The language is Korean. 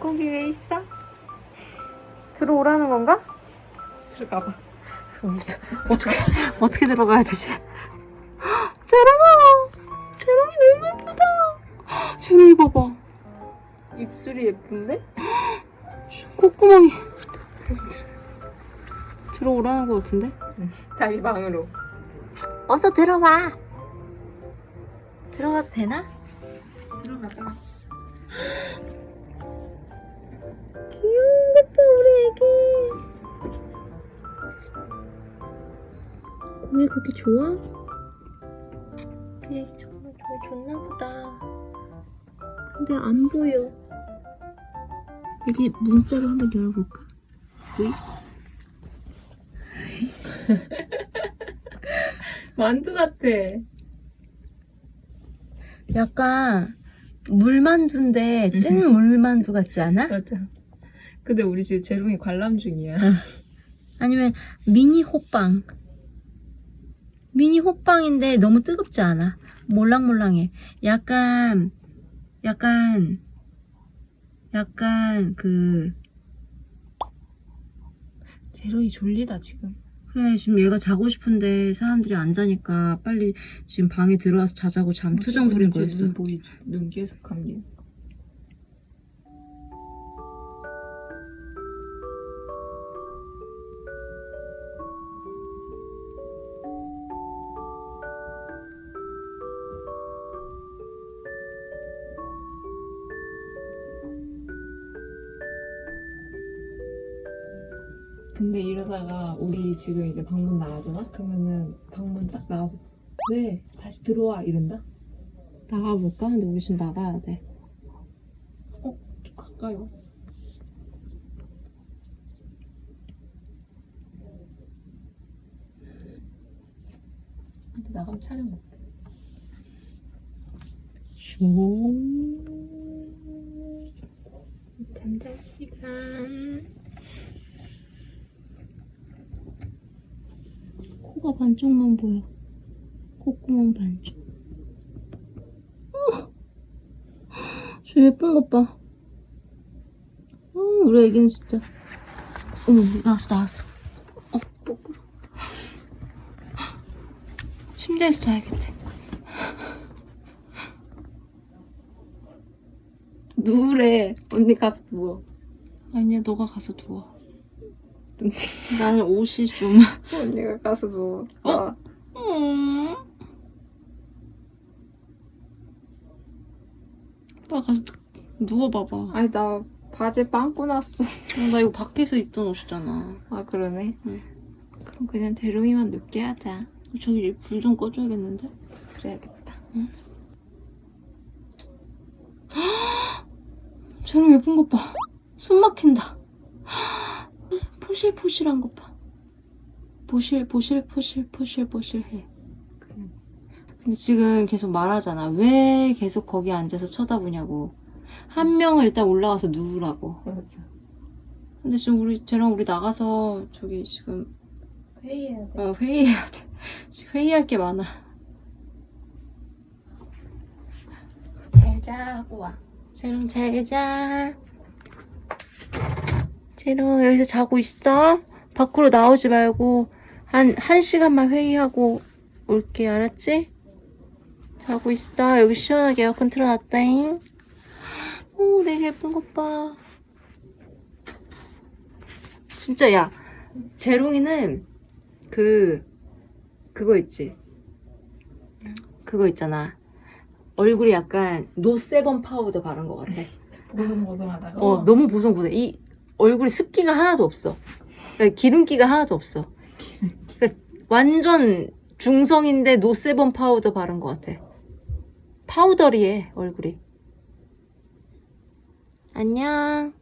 거기 왜 있어? 들어오라는 건가? 들어가봐. 어떻게 어떻게 들어가야 되지? 재롱아, 재롱이 너무 예쁘다. 재롱이 봐봐, 입술이 예쁜데? 콧구멍이. 들어오라는 것 같은데? 자기 방으로. 어서 들어와. 들어가도 되나? 들어가자. 귀여운 것 봐, 우리 애기. 공이 그렇게 좋아? 우리 애기 정말 정말 좋나 보다. 근데 안 보여. 여기 문자로 한번 열어볼까? 왜? 만두 같아. 약간 물만두인데 찐 물만두 같지 않아? 맞아. 근데 우리 지금 재롱이 관람 중이야. 아니면 미니 호빵. 미니 호빵인데 너무 뜨겁지 않아. 몰랑몰랑해. 약간, 약간, 약간 그, 재롱이 졸리다 지금. 그래, 지금 얘가 자고 싶은데 사람들이 안 자니까 빨리 지금 방에 들어와서 자자고 잠 투정 부리고 있어. 눈 보이지? 눈 계속 감긴. 근데 이러다가 우리 지금 이제 방문 나가잖아? 그러면은 방문 딱 나와서 왜 다시 들어와 이런다? 나가볼까? 근데 우리 지금 나가야 돼. 좀 가까이 왔어. 근데 나가면 촬영 못해. 잠잘 시간. 코가 반쪽만 보여. 콧구멍 반쪽. 어! 저 예쁜 것 봐. 어, 우리 애기는 진짜. 어머, 나왔어, 나왔어. 어, 부끄러. 침대에서 자야겠대. 누우래. 언니 가서 누워. 아니야, 너가 가서 누워. 나는 옷이 좀. 언니가 가서 누워. 어? 나 음. 오빠 가서 누- 누워봐봐. 아니 나 바지에 빵꾸 났어. 어, 나 이거 밖에서 입던 옷이잖아. 아 그러네. 응. 그럼 그냥 대롱이만 늦게 하자. 저기 불 좀 꺼줘야겠는데? 그래야겠다. 저런 예쁜 것 봐. 숨 막힌다. 포실포실한 것 봐. 보실, 보실, 포실, 포실, 포실해. 근데 지금 계속 말하잖아. 왜 계속 거기 앉아서 쳐다보냐고. 한 명은 일단 올라가서 누우라고. 맞아. 근데 지금 우리, 쟤랑 우리 나가서 저기 지금 회의해야 돼. 어, 회의해야 돼. 회의할 게 많아. 잘 자고 와. 재롱 잘 자. 재롱 여기서 자고 있어? 밖으로 나오지 말고 한, 한 시간만 회의하고 올게 알았지? 자고 있어. 여기 시원하게 에어컨 틀어놨다잉. 오 되게 예쁜 것 봐. 진짜 야 재롱이는 그 그거 있지? 그거 있잖아. 얼굴이 약간 no sebum 파우더 바른 것 같아. 보송보송하다가. 어, 너무 보송보송. 이 얼굴에 습기가 하나도 없어. 그러니까 기름기가 하나도 없어. 그러니까 완전 중성인데 no sebum 파우더 바른 것 같아. powdery해, 얼굴이. 안녕.